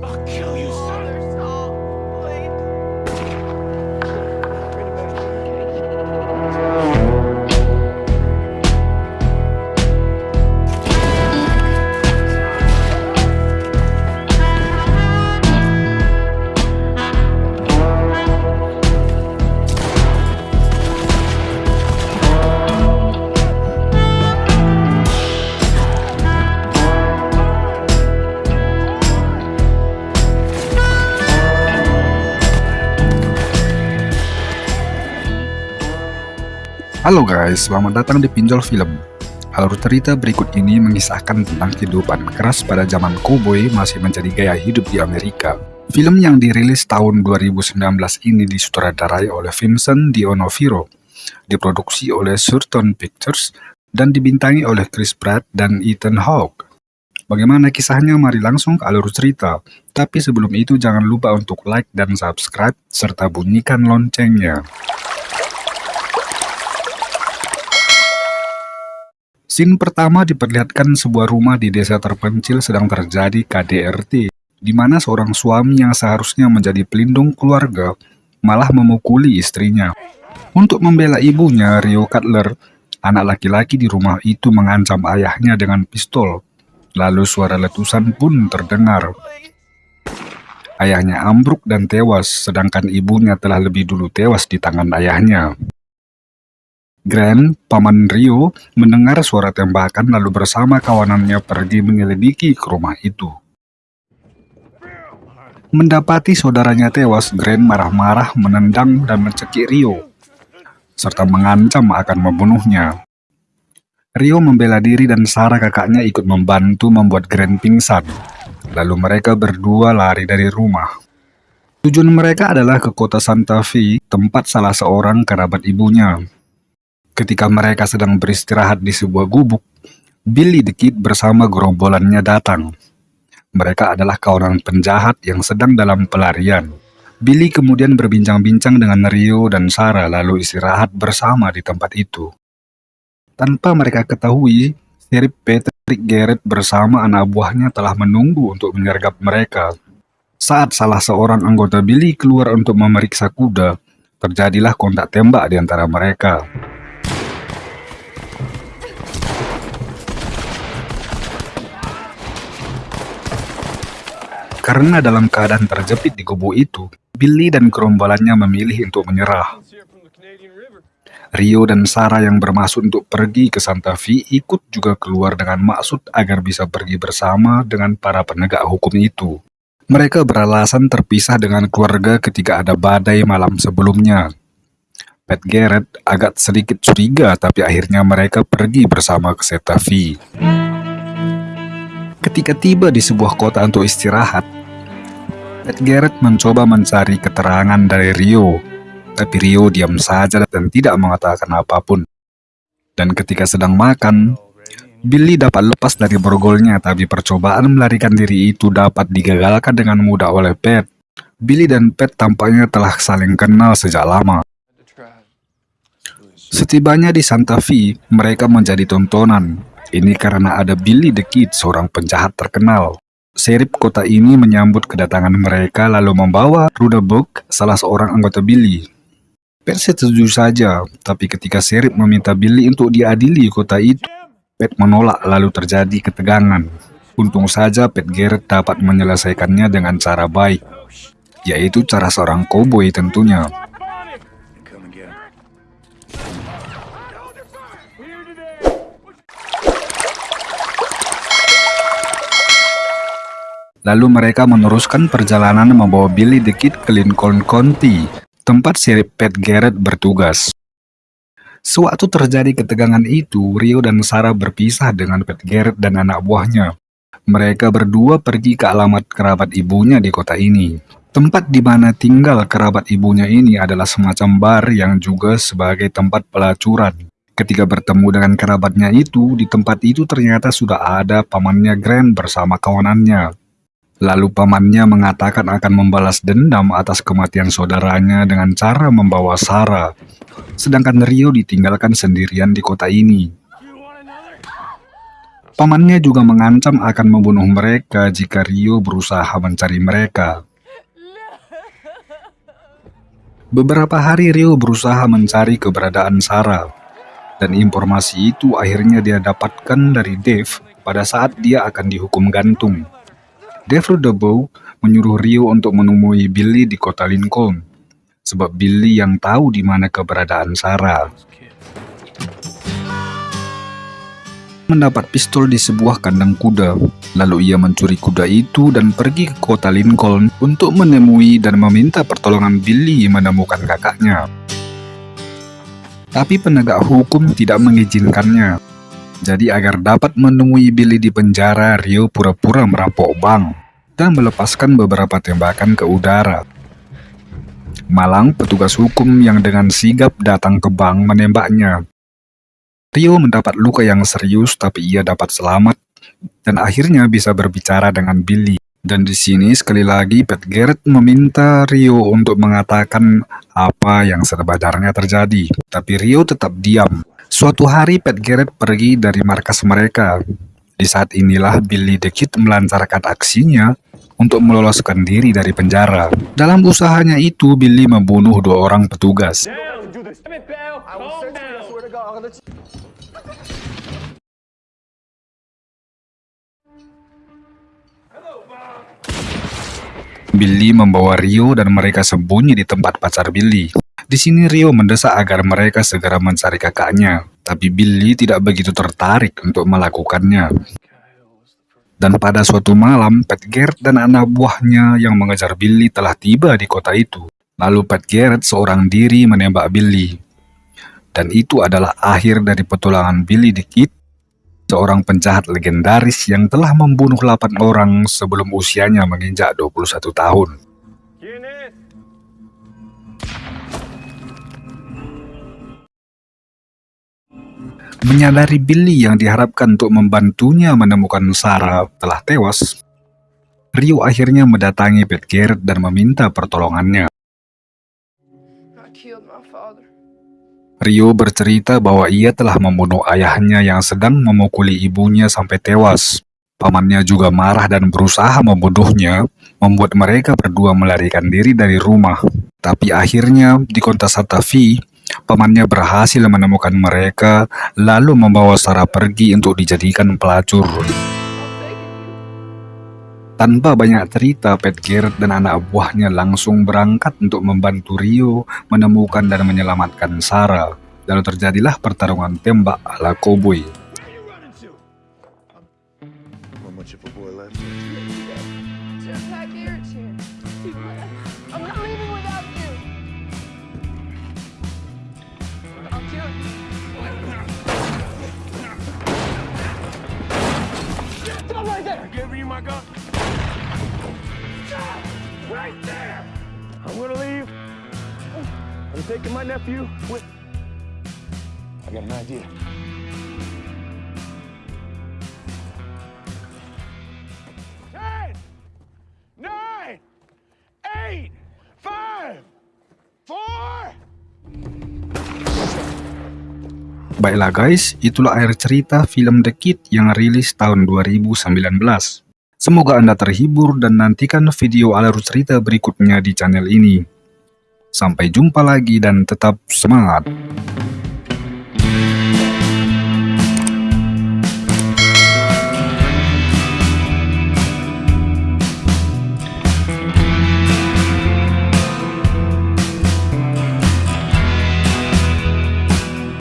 I'll kill you, Halo guys, selamat datang di Pinjol Film. Alur cerita berikut ini mengisahkan tentang kehidupan keras pada zaman koboi masih menjadi gaya hidup di Amerika. Film yang dirilis tahun 2019 ini disutradarai oleh Vincent D'Onofrio, diproduksi oleh Surton Pictures, dan dibintangi oleh Chris Pratt dan Ethan Hawke. Bagaimana kisahnya? Mari langsung ke alur cerita. Tapi sebelum itu jangan lupa untuk like dan subscribe, serta bunyikan loncengnya. Scene pertama diperlihatkan sebuah rumah di desa terpencil sedang terjadi KDRT, di mana seorang suami yang seharusnya menjadi pelindung keluarga malah memukuli istrinya. Untuk membela ibunya, Rio Cutler, anak laki-laki di rumah itu mengancam ayahnya dengan pistol. Lalu suara letusan pun terdengar. Ayahnya ambruk dan tewas, sedangkan ibunya telah lebih dulu tewas di tangan ayahnya. Grant, paman Rio, mendengar suara tembakan lalu bersama kawanannya pergi menyelidiki ke rumah itu. Mendapati saudaranya tewas, Grant marah-marah menendang dan mencekik Rio, serta mengancam akan membunuhnya. Rio membela diri dan Sarah kakaknya ikut membantu membuat Grant pingsan. Lalu mereka berdua lari dari rumah. Tujuan mereka adalah ke kota Santa Fe, tempat salah seorang kerabat ibunya. Ketika mereka sedang beristirahat di sebuah gubuk, Billy the Kid bersama gerombolannya datang. Mereka adalah kawanan penjahat yang sedang dalam pelarian. Billy kemudian berbincang-bincang dengan Rio dan Sarah lalu istirahat bersama di tempat itu. Tanpa mereka ketahui, Sheriff Patrick Garrett bersama anak buahnya telah menunggu untuk menyergap mereka. Saat salah seorang anggota Billy keluar untuk memeriksa kuda, terjadilah kontak tembak di antara mereka. Karena dalam keadaan terjepit di gubuk itu, Billy dan gerombolannya memilih untuk menyerah. Rio dan Sarah yang bermaksud untuk pergi ke Santa Fe ikut juga keluar dengan maksud agar bisa pergi bersama dengan para penegak hukum itu. Mereka beralasan terpisah dengan keluarga ketika ada badai malam sebelumnya. Pat Garrett agak sedikit curiga tapi akhirnya mereka pergi bersama ke Santa Fe. Ketika tiba di sebuah kota untuk istirahat, Pat Garrett mencoba mencari keterangan dari Rio, tapi Rio diam saja dan tidak mengatakan apa pun. Dan ketika sedang makan, Billy dapat lepas dari borgolnya, tapi percobaan melarikan diri itu dapat digagalkan dengan mudah oleh Pat. Billy dan Pat tampaknya telah saling kenal sejak lama. Setibanya di Santa Fe, mereka menjadi tontonan. Ini karena ada Billy the Kid, seorang penjahat terkenal. Serip kota ini menyambut kedatangan mereka lalu membawa Rudabook, salah seorang anggota Billy. Pat setuju saja, tapi ketika Serip meminta Billy untuk diadili kota itu, Pat menolak lalu terjadi ketegangan. Untung saja Pat Garrett dapat menyelesaikannya dengan cara baik, yaitu cara seorang koboi tentunya. Lalu mereka meneruskan perjalanan membawa Billy the Kid ke Lincoln County, tempat Sheriff Pat Garrett bertugas. Sewaktu terjadi ketegangan itu, Rio dan Sarah berpisah dengan Pat Garrett dan anak buahnya. Mereka berdua pergi ke alamat kerabat ibunya di kota ini. Tempat di mana tinggal kerabat ibunya ini adalah semacam bar yang juga sebagai tempat pelacuran. Ketika bertemu dengan kerabatnya itu, di tempat itu ternyata sudah ada pamannya Grant bersama kawanannya. Lalu pamannya mengatakan akan membalas dendam atas kematian saudaranya dengan cara membawa Sarah. Sedangkan Rio ditinggalkan sendirian di kota ini. Pamannya juga mengancam akan membunuh mereka jika Rio berusaha mencari mereka. Beberapa hari Rio berusaha mencari keberadaan Sarah, dan informasi itu akhirnya dia dapatkan dari Dave pada saat dia akan dihukum gantung. Dave Rudebow menyuruh Rio untuk menemui Billy di kota Lincoln, sebab Billy yang tahu di mana keberadaan Sarah. mendapat pistol di sebuah kandang kuda. Lalu ia mencuri kuda itu dan pergi ke kota Lincoln untuk menemui dan meminta pertolongan Billy menemukan kakaknya. Tapi penegak hukum tidak mengizinkannya. Jadi agar dapat menemui Billy di penjara, Rio pura-pura merampok bank dan melepaskan beberapa tembakan ke udara. Malang, petugas hukum yang dengan sigap datang ke bank menembaknya Rio mendapat luka yang serius tapi ia dapat selamat dan akhirnya bisa berbicara dengan Billy. Dan di sini sekali lagi Pat Garrett meminta Rio untuk mengatakan apa yang sebenarnya terjadi. Tapi Rio tetap diam. Suatu hari Pat Garrett pergi dari markas mereka. Di saat inilah Billy the Kid melancarkan aksinya untuk meloloskan diri dari penjara. Dalam usahanya itu, Billy membunuh dua orang petugas. Billy membawa Rio dan mereka sembunyi di tempat pacar Billy. Di sini Rio mendesak agar mereka segera mencari kakaknya, tapi Billy tidak begitu tertarik untuk melakukannya. Dan pada suatu malam, Pat Garrett dan anak buahnya yang mengejar Billy telah tiba di kota itu. Lalu Pat Garrett seorang diri menembak Billy. Dan itu adalah akhir dari petualangan Billy the Kid seorang penjahat legendaris yang telah membunuh 8 orang sebelum usianya menginjak 21 tahun. Menyadari Billy yang diharapkan untuk membantunya menemukan Sarah telah tewas, Rio akhirnya mendatangi Pat Garrett dan meminta pertolongannya. Rio bercerita bahwa ia telah membunuh ayahnya yang sedang memukuli ibunya sampai tewas. Pamannya juga marah dan berusaha membunuhnya, membuat mereka berdua melarikan diri dari rumah. Tapi akhirnya di kota Satavi, pamannya berhasil menemukan mereka, lalu membawa Sarah pergi untuk dijadikan pelacur. Tanpa banyak cerita, Pat Garrett dan anak buahnya langsung berangkat untuk membantu Rio menemukan dan menyelamatkan Sarah. Lalu terjadilah pertarungan tembak ala cowboy. Right there! I'm gonna leave. I'm taking my nephew with... I got an idea. Ten, nine, eight, five, four... Baiklah guys, itulah akhir cerita film The Kid yang rilis tahun 2019. Semoga Anda terhibur dan nantikan video alur cerita berikutnya di channel ini. Sampai jumpa lagi dan tetap semangat!